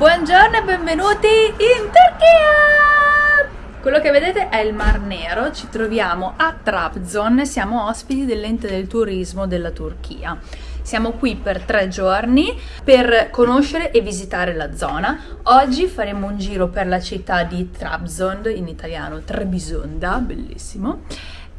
Buongiorno e benvenuti in Turchia! Quello che vedete è il Mar Nero, ci troviamo a Trabzon, siamo ospiti dell'ente del turismo della Turchia. Siamo qui per tre giorni per conoscere e visitare la zona. Oggi faremo un giro per la città di Trabzon, in italiano Trebisonda, bellissimo.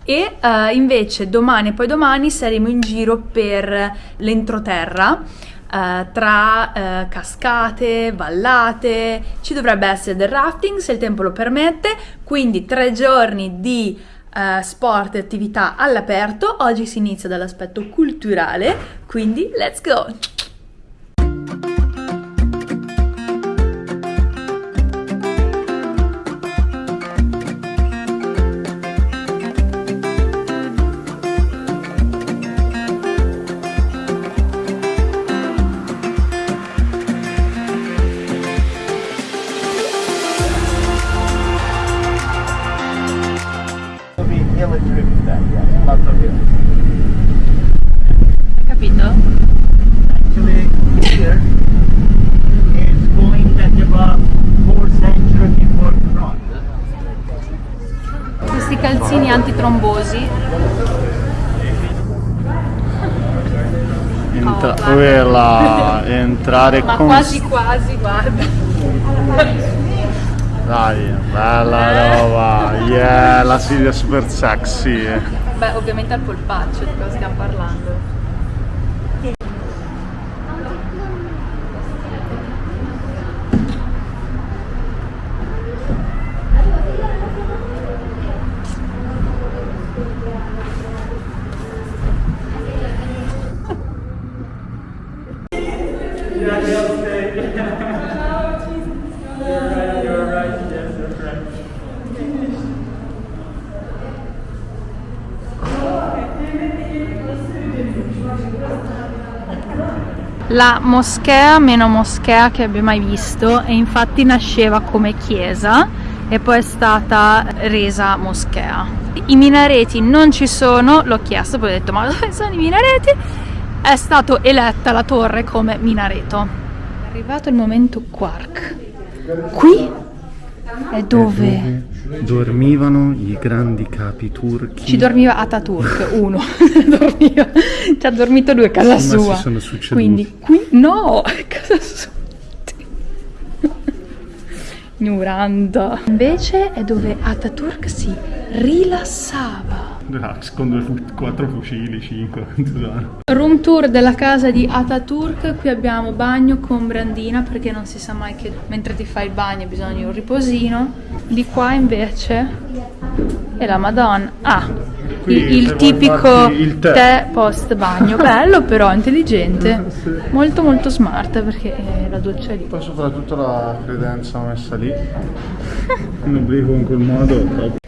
E uh, invece domani e poi domani saremo in giro per l'entroterra uh, tra uh, cascate, vallate, ci dovrebbe essere del rafting se il tempo lo permette, quindi tre giorni di uh, sport e attività all'aperto. Oggi si inizia dall'aspetto culturale, quindi let's go! Entra- oh, quella, entrare Ma con... quasi quasi, guarda. Dai, bella eh. roba. Yeah, la Silvia super sexy. Beh, ovviamente al polpaccio di cosa stiamo parlando. La moschea meno moschea che abbia mai visto e infatti nasceva come chiesa e poi è stata resa moschea. I minareti non ci sono, l'ho chiesto, poi ho detto ma dove sono i minareti? È stato eletta la torre come minareto. È arrivato il momento quark. Qui è dove dormivano i grandi capi turchi. Ci dormiva Ataturk, uno. dormiva. Ci ha dormito lui a casa sì, sua. si sono succeduti. Quindi qui no, a casa sua. Ignoranda. Invece è dove Ataturk si rilassava. Relax con due fu quattro fucili, cinque. Room tour della casa di Ataturk. Qui abbiamo bagno con brandina perché non si sa mai che mentre ti fai il bagno bisogna un riposino. Di qua invece è la Madonna. Ah, il, il tipico il tè. tè. post bagno. Bello però, intelligente. Molto molto smart perché la doccia è lì. Poi soprattutto la credenza messa lì. Un obliquo in quel modo.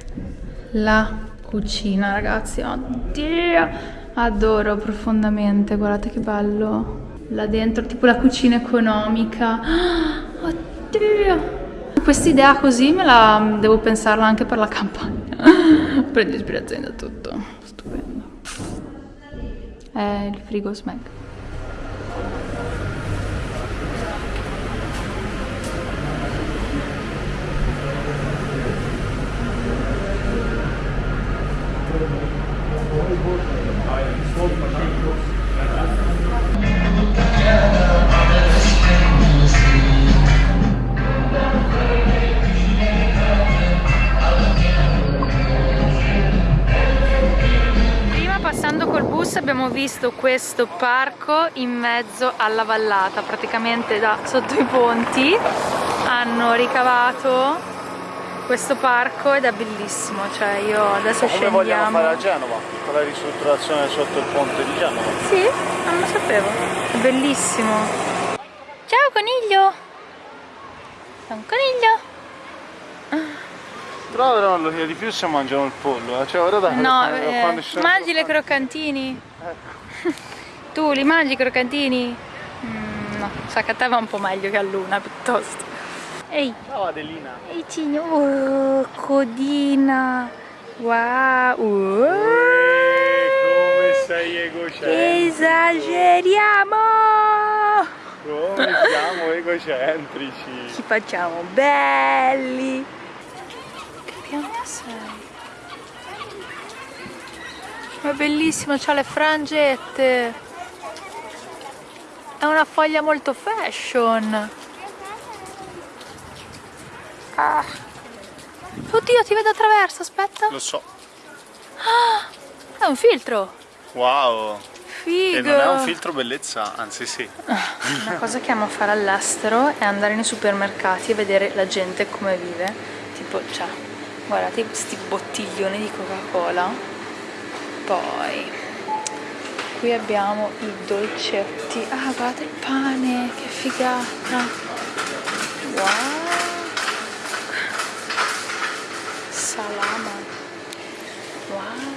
La cucina ragazzi. Oddio adoro profondamente guardate che bello. Là dentro tipo la cucina economica. Oddio. Quest'idea così me la devo pensarla anche per la campagna. Prendo ispirazione da tutto. Stupendo. È il frigo smeg Passando col bus abbiamo visto questo parco in mezzo alla vallata, praticamente da sotto i ponti. Hanno ricavato questo parco ed è bellissimo, cioè io adesso Come scendiamo... vogliamo fare a Genova, tutta la ristrutturazione sotto il ponte di Genova. Sì, non lo sapevo, è bellissimo. Ciao coniglio! È un coniglio! Però lo di più se mangiano il pollo, eh? cioè ora da No, eh, mangi le croccantini. Ecco. tu li mangi i croccantini? Mm, no, sa che a te va un po' meglio che a Luna piuttosto. Ehi. Ciao Adelina. Ehi Cigno. Oh, codina. Wow. Uh. come sei egocentrico. Esageriamo. Come siamo egocentrici. Ci facciamo belli. Che piano sei? Ma è bellissimo, c'ha le frangette. È una foglia molto fashion. Ah. Oddio, ti vedo attraverso, aspetta. Lo so. È un filtro. Wow. Figo. E non è un filtro bellezza, anzi sì. Una cosa che amo fare all'estero è andare nei supermercati e vedere la gente come vive. Tipo, cioè, guardate questi bottiglioni di Coca-Cola. Poi, qui abbiamo i dolcetti. Ah, guardate il pane, che figata. Wow. Salama. Wow.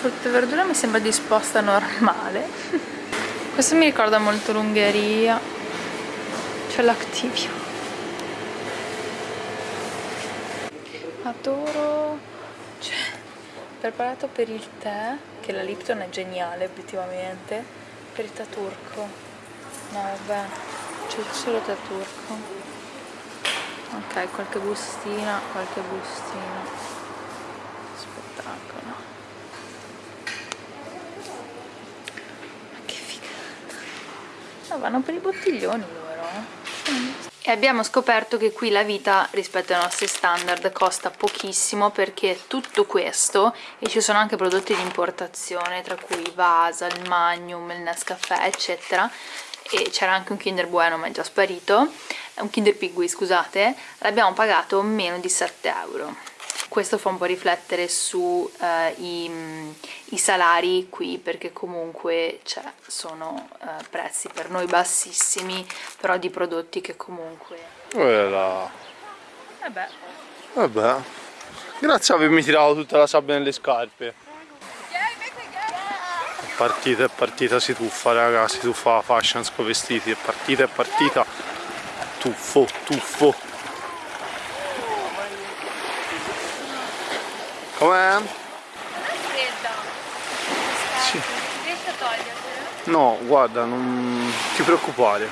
Frutta e verdura mi sembra disposta normale. Questo mi ricorda molto l'Ungheria. C'è l'Activio. Adoro. Cioè, preparato per il tè che la Lipton è geniale obiettivamente per il tè turco. No vabbè c'è solo tè turco. Ok qualche bustina qualche bustina spettacolo No, vanno? Per i bottiglioni loro. E abbiamo scoperto che qui la vita rispetto ai nostri standard costa pochissimo perché tutto questo, e ci sono anche prodotti di importazione tra cui Vasa, il Magnum, il Nescafè eccetera. E c'era anche un Kinder Bueno ma è già sparito, un Kinder Pigui scusate, l'abbiamo pagato meno di 7 euro questo fa un po' riflettere su eh, salari qui perché comunque cioè, sono eh, prezzi per noi bassissimi però di prodotti che comunque Quella. vabbè Vabbè. Grazie a avermi tirato tutta la sabbia nelle scarpe. Partita è partita, si tuffa raga, si tuffa la fashion con vestiti, è partita è partita. Tuffo, tuffo. Com'è? fredda Sì. riesci a togliertela? No, guarda, non ti preoccupare.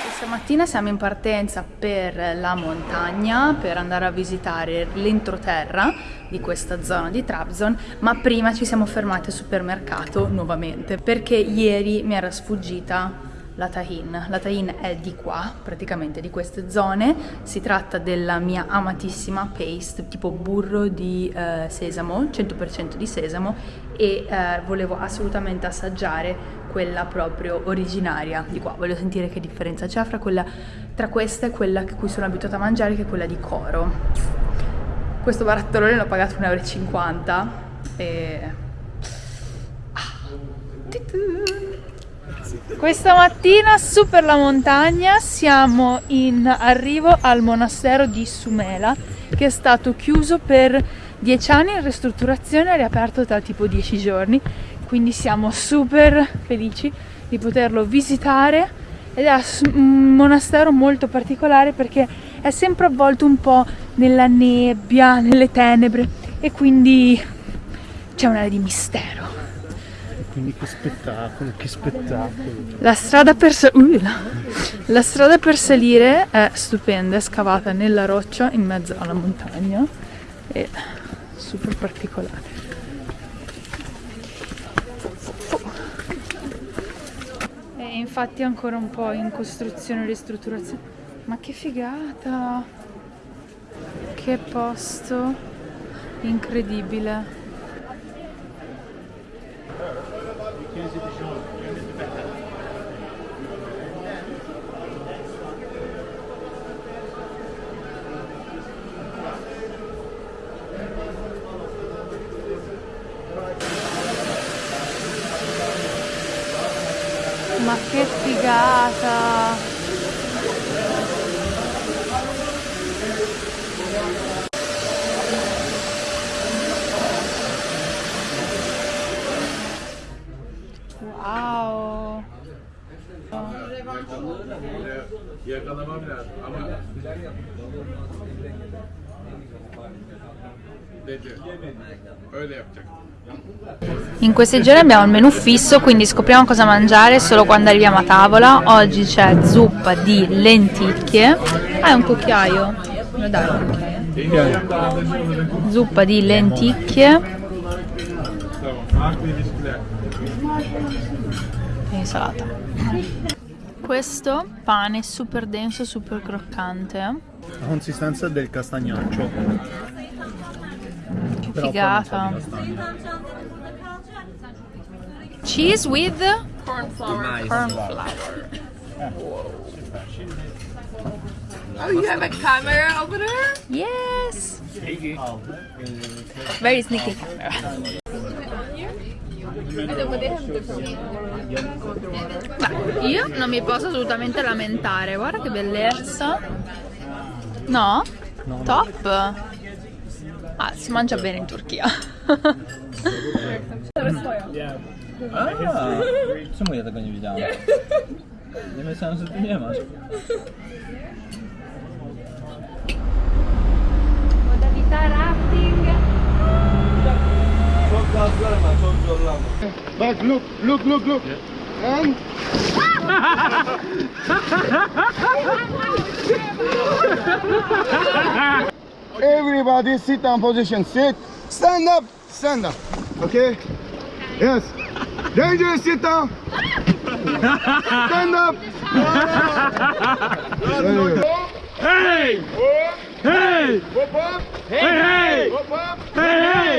Questa mattina siamo in partenza per la montagna per andare a visitare l'entroterra di questa zona di Trabzon, ma prima ci siamo fermati al supermercato nuovamente perché ieri mi era sfuggita la tahin. La tahin è di qua, praticamente di queste zone. Si tratta della mia amatissima paste, tipo burro di eh, sesamo, 100% di sesamo e eh, volevo assolutamente assaggiare quella proprio originaria di qua. Voglio sentire che differenza c'è fra quella tra questa e quella che cui sono abituata a mangiare che è quella di Coro. Questo barattolone l'ho pagato 1,50 euro e questa mattina su per la montagna siamo in arrivo al monastero di Sumela che è stato chiuso per 10 anni in ristrutturazione e riaperto da tipo 10 giorni. Quindi siamo super felici di poterlo visitare. Ed è un monastero molto particolare perché è sempre avvolto un po' nella nebbia, nelle tenebre. E quindi c'è un'area di mistero Quindi che spettacolo, che spettacolo. La strada per, uh, la- la strada per salire è stupenda, è scavata nella roccia in mezzo alla montagna e super particolare. E infatti è ancora un po' in costruzione e ristrutturazione. Ma che figata! Che posto incredibile! Ma che figata! Wow! In questi giorni abbiamo il menù fisso, quindi scopriamo cosa mangiare solo quando arriviamo a tavola. Oggi c'è zuppa di lenticchie. È un cucchiaio. Lo dai un cucchiaio? Zuppa di lenticchie. E insalata. Questo pane super denso, super croccante. La consistenza del castagnaccio. Figata. Cheese with Corn flour. corn flour. Oh, you have a camera over there? Yes! Very sneaky camera. Ma io non mi posso assolutamente lamentare, guarda che bellezza. No? Top! Ah, si mangia bene in Turchia. A, czemu ja tego nie widziałem? Nie myślałem, że ty nie masz. Modalità rafting. Bak look, look, look, look. And everybody sit down position. Sit. Stand up. Stand up. Okay. Yes. Danger. Sit down. Stand up. Hey! Hey! Hey! Hey! Hey! Hey!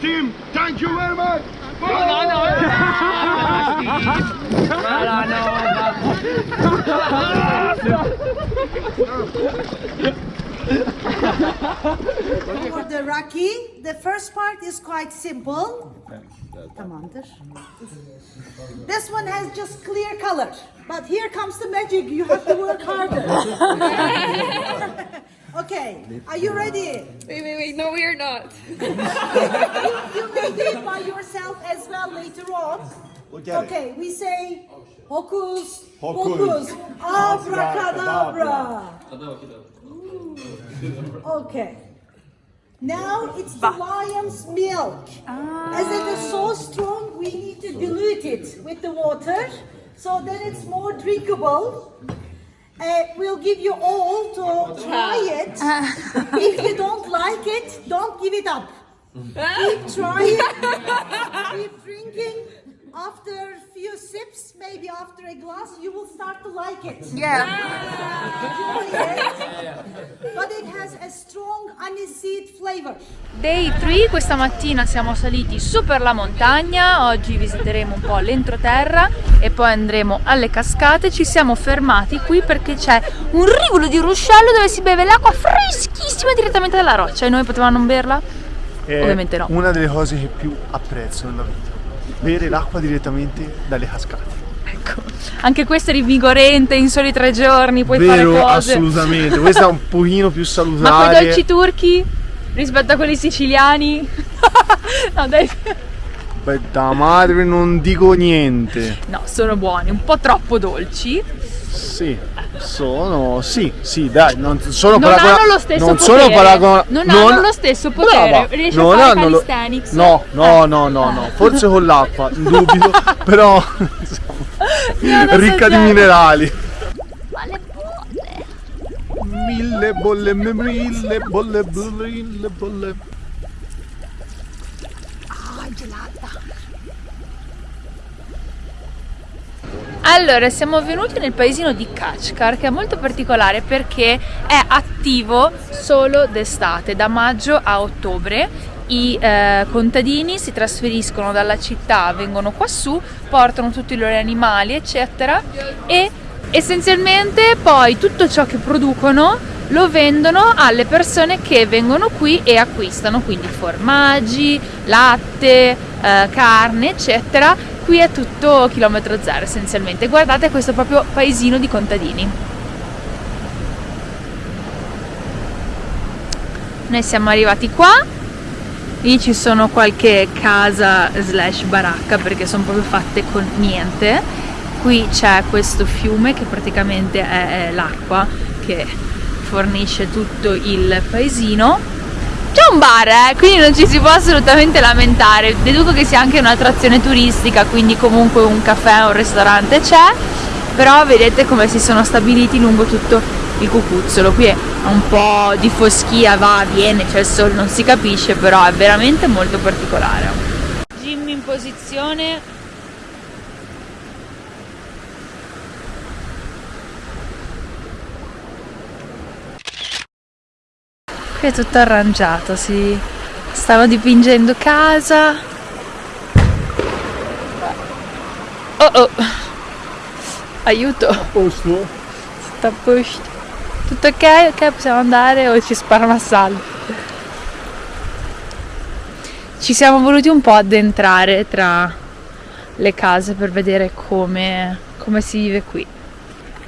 Team. Thank you very much. For the Raki, the first part is quite simple. This one has just clear color. But here comes the magic. You have to work harder. okay, are you ready? Wait, wait, wait. No, we are not. You may do it by yourself as well later on. Okay, we say hocus pocus, abracadabra. Okay. Now it's the lion's milk. Ah. As it is so strong, we need to dilute it with the water so that it's more drinkable. Uh, we'll give you all to try it. if you don't like it, don't give it up. Keep trying, keep drinking. After a few sips, maybe after a glass, you will start to like it. Yeah. It. But it has a strong aniseed flavor. Day 3, questa mattina siamo saliti su per la montagna, oggi visiteremo un po' l'entroterra e poi andremo alle cascate. Ci siamo fermati qui perché c'è un rivolo di ruscello dove si beve l'acqua freschissima direttamente dalla roccia e noi potevamo non berla? È Ovviamente no. una delle cose che più apprezzo nella vita. Bere l'acqua direttamente dalle cascate. Ecco, anche questo è rivigorente in soli tre giorni, puoi Vero, fare cose. assolutamente. Questa è un pochino più Ma salutare. quei dolci turchi rispetto a quelli siciliani? no, dai. Beh, da madre non dico niente. No, sono buoni, un po' troppo dolci. Sì, sono. Sì, sì, dai, non sono Non paragona- hanno lo stesso non potere. sono paragona- Non hanno lo stesso potere. Brava, Riesci a non fare hanno lo-? No, no, Eh. no, no, no. Forse con l'acqua, dubito, però non so ricca di minerali. Mille bolle, mille bolle, mille bolle. Allora, siamo venuti nel paesino di Kachkar che è molto particolare perché è attivo solo d'estate, da maggio a ottobre. I eh, contadini si trasferiscono dalla città, vengono quassù, portano tutti i loro animali, eccetera, e essenzialmente poi tutto ciò che producono lo vendono alle persone che vengono qui e acquistano quindi formaggi, latte, eh, carne eccetera qui è tutto chilometro zero essenzialmente. Guardate questo proprio paesino di contadini. Noi siamo arrivati qua. Lì ci sono qualche casa slash baracca perché sono proprio fatte con niente. Qui c'è questo fiume che praticamente è, l'acqua che fornisce tutto il paesino c'è un bar eh, quindi non ci si può assolutamente lamentare. Deduco che sia anche un'attrazione turistica quindi comunque un caffè un ristorante c'è. Però vedete come si sono stabiliti lungo tutto il cucuzzolo. Qui è un po' di foschia va viene c'è il sole non si capisce però è veramente molto particolare. Jimmy in posizione qui è tutto arrangiato si stavo dipingendo casa oh oh aiuto A posto? sta a posto tutto ok? Ok, possiamo andare o ci spara un assalto? Ci siamo voluti un po' addentrare tra le case per vedere come, come si vive qui.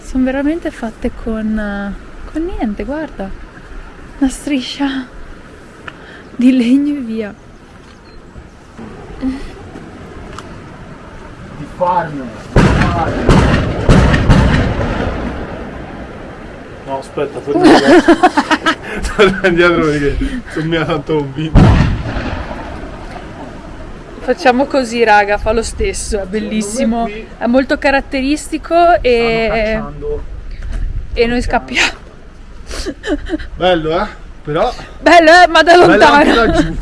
Sono veramente fatte con, con niente, guarda. Una striscia di legno e via. Di farmene. No, aspetta, torna indietro. torna indietro perché sono mica tanto convinto. Facciamo così, raga, fa lo stesso, è bellissimo, è molto caratteristico e, e noi scappiamo. Bello, eh? Però Bello, eh, ma da bello lontano. laggiù.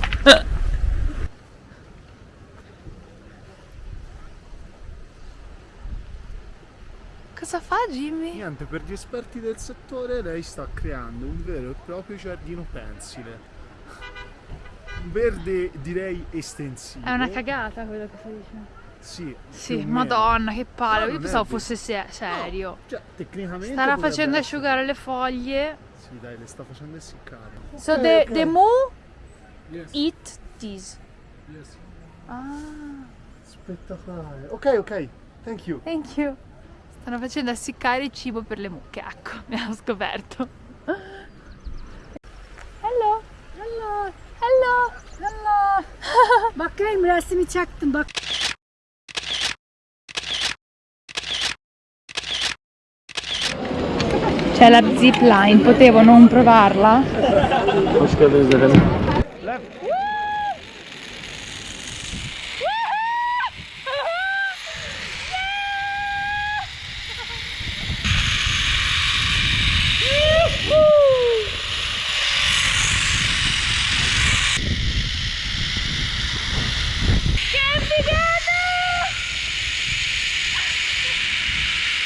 Cosa fa Jimmy? Niente, per gli esperti del settore lei sta creando un vero e proprio giardino pensile. Un verde direi estensivo. È una cagata quello che stai dicendo. Sì, Sì, madonna, che palle. No, Io pensavo fosse se- serio. Cioè, tecnicamente Starà facendo essere. asciugare le foglie. Sì, dai, le sta facendo essiccare. So the, the moo Yes. eat this. Yes. Ah, Spettacolare. Ok, ok. Thank you. thank you. Stanno facendo essiccare il cibo per le mucche, ecco, mi hanno scoperto. Hello, hello, hello, hello. Bakayım resmi çaktım bak. C'è la zip line, potevo non provarla? Hoş geldiniz efendim.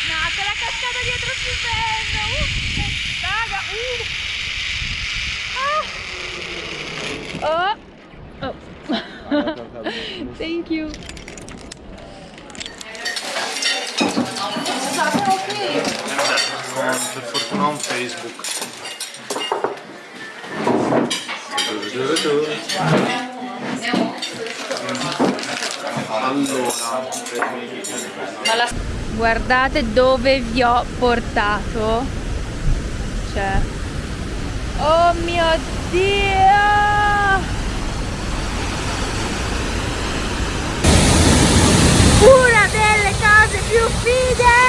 No, quella cascata dietro più bella! Uh, raga, uh! Ah. Oh! oh. Thank you! Per fortuna un Facebook. Allora, Guardate dove vi ho portato. Cioè. Oh mio Dio! Una delle cose più fighe!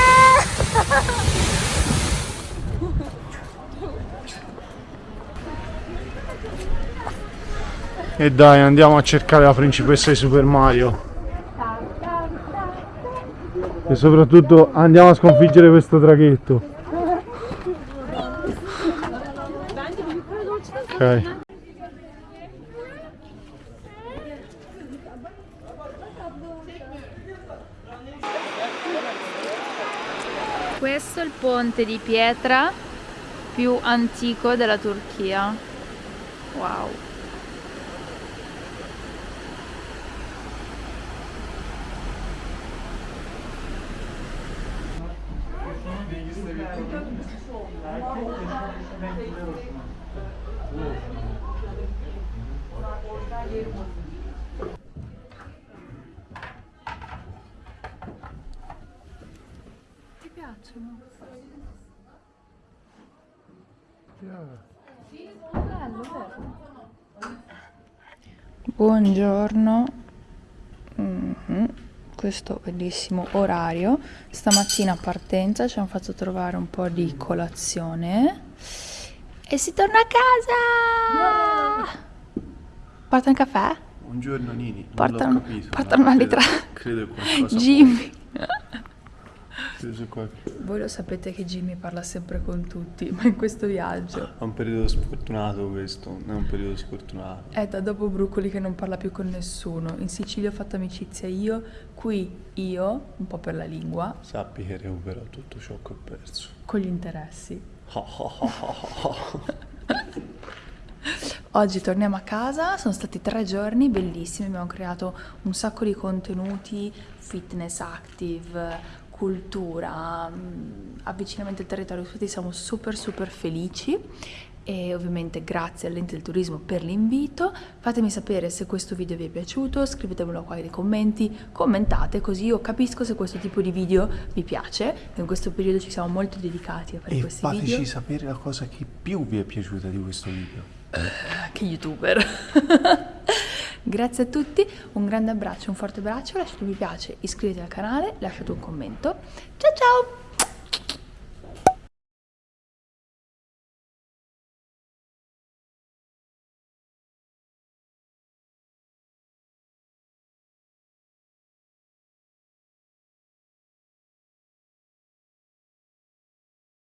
E dai, andiamo a cercare la principessa di Super Mario. E soprattutto andiamo a sconfiggere questo draghetto. Ok. Questo è il ponte di pietra più antico della Turchia. Wow. Buongiorno. Mhm. Questo bellissimo orario. Stamattina a partenza ci hanno fatto trovare un po' di colazione. E si torna a casa! Porta un caffè? Buongiorno Nini, Porta un- capito, porta una credo- litra. Credo qualcosa Jimmy! Sia qualche- Voi lo sapete che Jimmy parla sempre con tutti, ma in questo viaggio È un periodo sfortunato questo, è un periodo sfortunato. è da dopo Bruccoli che non parla più con nessuno. In Sicilia ho fatto amicizia io, qui io, un po' per la lingua, Sappi che recupero tutto ciò che ho perso. con gli interessi. Oggi torniamo a casa, sono stati tre giorni bellissimi, abbiamo creato un sacco di contenuti, fitness active, cultura, mm, avvicinamento al territorio, tutti siamo super super felici e ovviamente grazie all'ente del turismo per l'invito. Fatemi sapere se questo video vi è piaciuto, scrivetemelo qua nei commenti, commentate così io capisco se questo tipo di video vi piace. In questo periodo ci siamo molto dedicati a fare E questi fateci video. sapere la cosa che più vi è piaciuta di questo video. Che youtuber. Grazie a tutti, un grande abbraccio, un forte abbraccio, lasciate un mi piace, iscrivetevi al canale, lasciate un commento. Ciao ciao!